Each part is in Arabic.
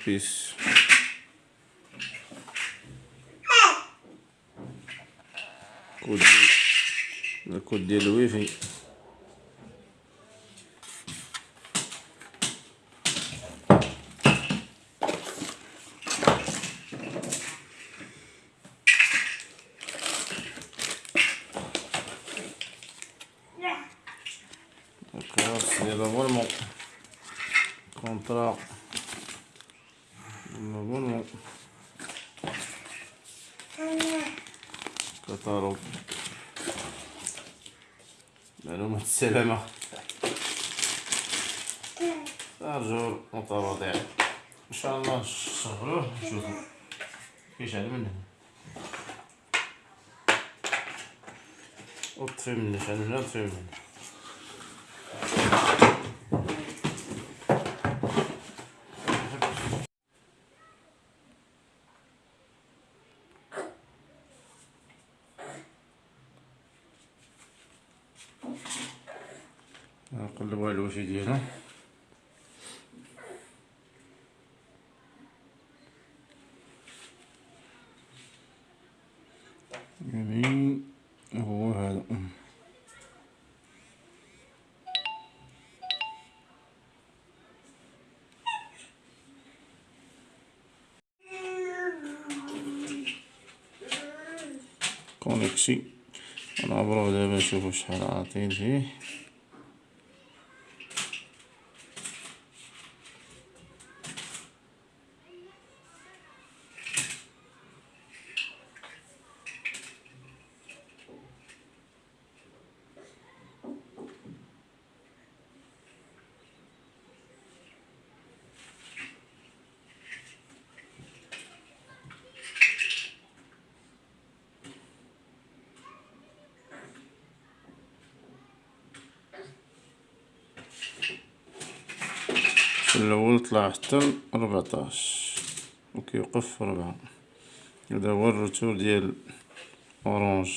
propício. Codilho, codilho e vem. Catalogue. معلومات السلامة أرجو متواضع إن شاء الله نشغلوه نشوفو كيشعل من هنا وطفي من هنا من هنا طفي من هنا نقلبو على الوجه ديالو يعني هو هذا. كونيكسي نعبرو دابا نشوفو شحال عاطين فيه الأول طلع حتى ربعطاش و كيوقف في ربعة. هدا هو الروتور ديال أورانج.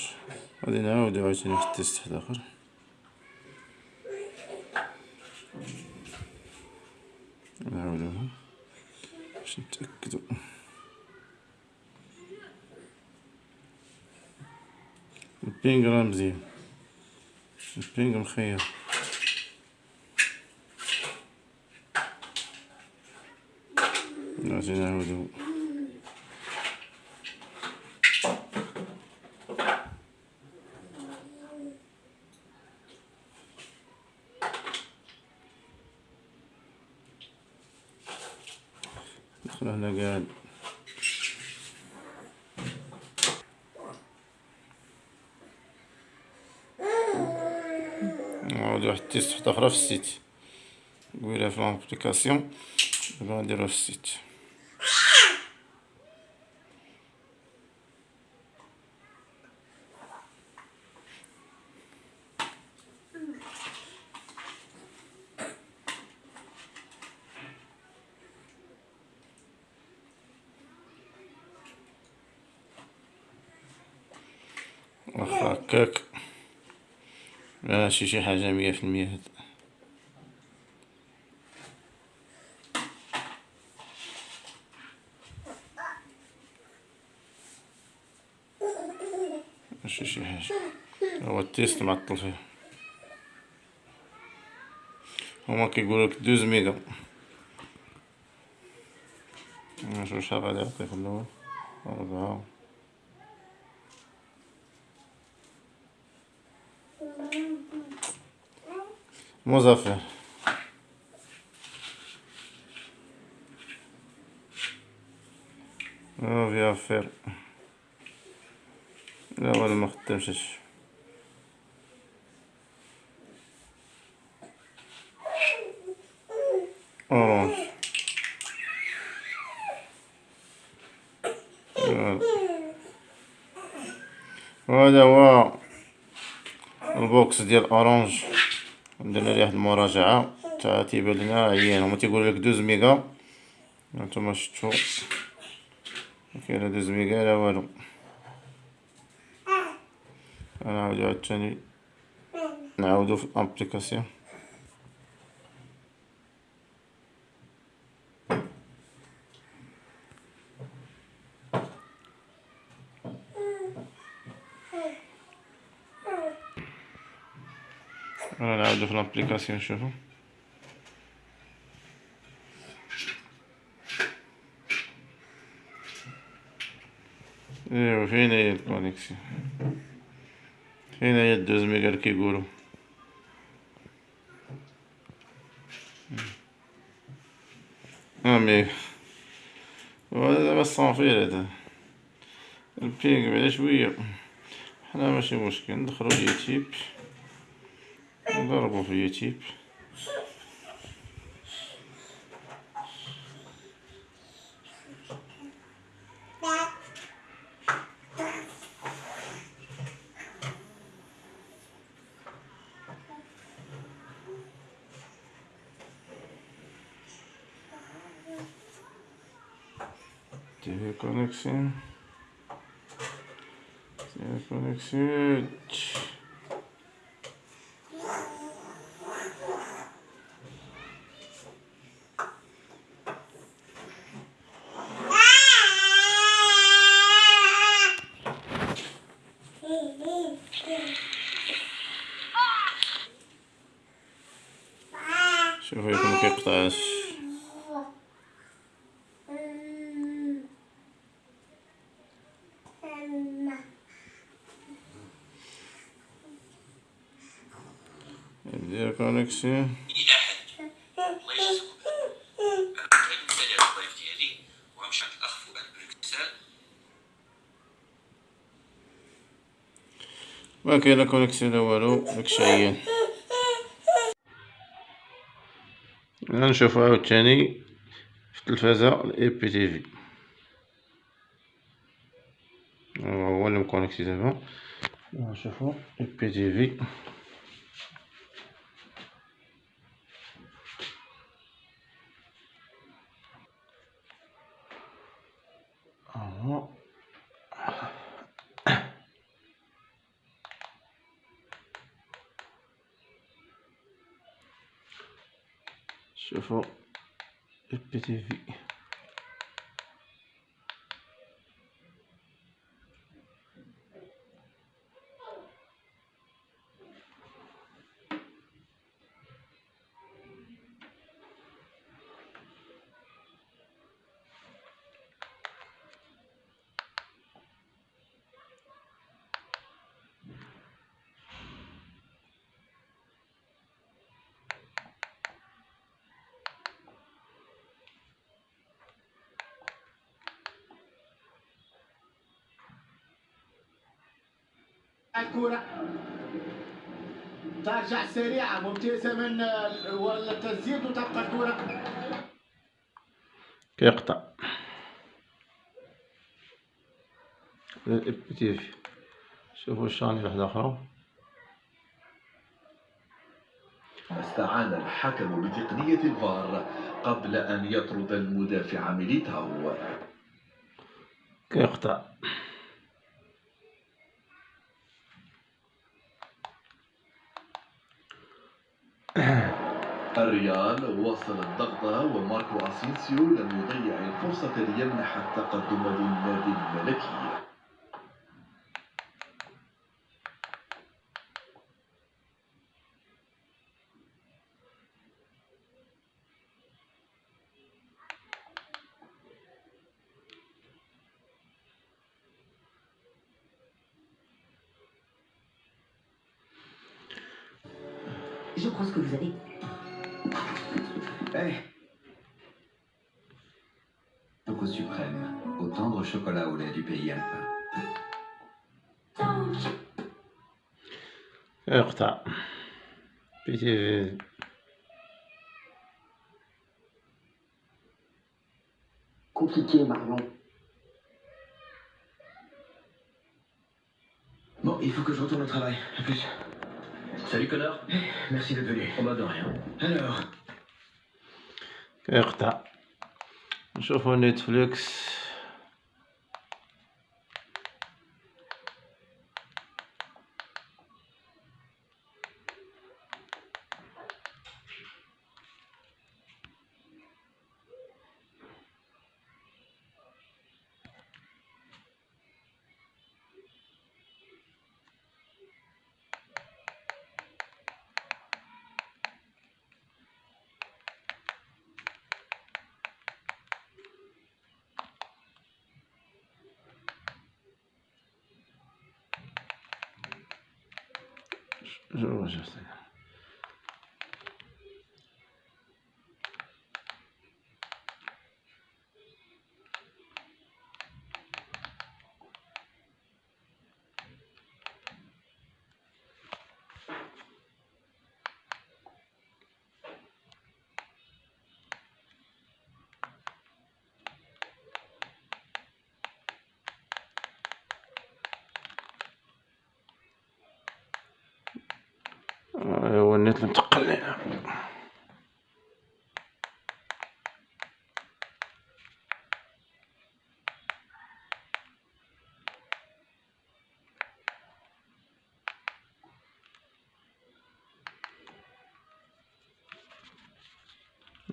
غادي نعاودو عاوتاني واحد ال test وحداخر نعاودوها باش نتأكدو. ال ping راه مزيان. البينغ مخير. نعاودو ندخل هنا قاعد نعاودو واحد ال test وحدة أخرى في ال site قبيلة في l'application دابا غنديروها في ال site واخا هكاك ماشي شي حاجة مية في المية. هاد ماشي شي حاجة. هو ال test معطل فيه هما كيقولولك douze méga نشوف شحال غادي يعطي في الأول؟ ربعة مظفر. فيها فير لا والو مخدمش هادشي. اورانج وهذا هو ال box ديال اورانج درنا ليه واحد المراجعة. تا تيبان لينا عيان هما تيقولو لك douze méga. هانتوما شفتو. كاين douze méga لا والو. غنعاودو عاوتاني. نعاودو في l'application. أنا نعاودو في l'application نشوفو ايوا فين هي la connexion فين هي ال douze méga كيقولو ها ميغا هذا دابا الصافي هذا ال ping بعدا شوية حنا ماشي مشكل ندخلو اليوتيوب نضربو في اليوتيوب TV connection TV connection فؤاد بروكسل ما كاينة كونيكسيون لا والو داكشي عيان نشوفو عاوتاني في التلفازة الاي بي تي في هو اللي مكونيكتي دابا نشوفو اي بي تي في شوفو اي بي تي في الكورة. ترجع سريعة ممتازة من ولا التسديد وتبقى الكورة. كيقطع الاي بي تي في شوفو الشاني واحدة أخرى استعان الحكم بتقنية الفار قبل أن يطرد المدافع ميليتاو. كيقطع الريال واصل الضغط وماركو أسينسيو لم يضيع الفرصة ليمنح التقدم للنادي الملكي Je pense que vous avez. Hey Coco suprême, au tendre chocolat au lait du pays alpin. Heurta. Puis, euh, Compliqué, Marlon. Bon, il faut que je retourne au travail. À plus. Salut, Connor. Eh, merci d'être venu. On m'a de rien. Alors كيقطع نشوفو نتفليكس 是不是？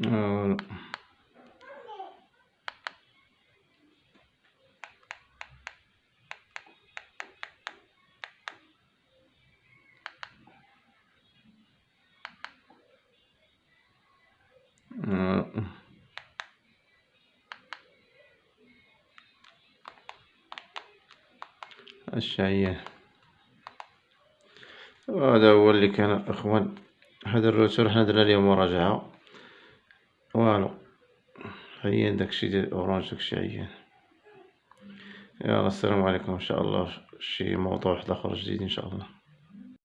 آه. الشعيان هذا هو اللي كان أخوان. هذا الروتور حنا درنا اليوم مراجعة. والو. عيان داكشي ديال اورانج داكشي عيان. يلا السلام عليكم. ان شاء الله شي موضوع واحد آخر جديد إن شاء الله.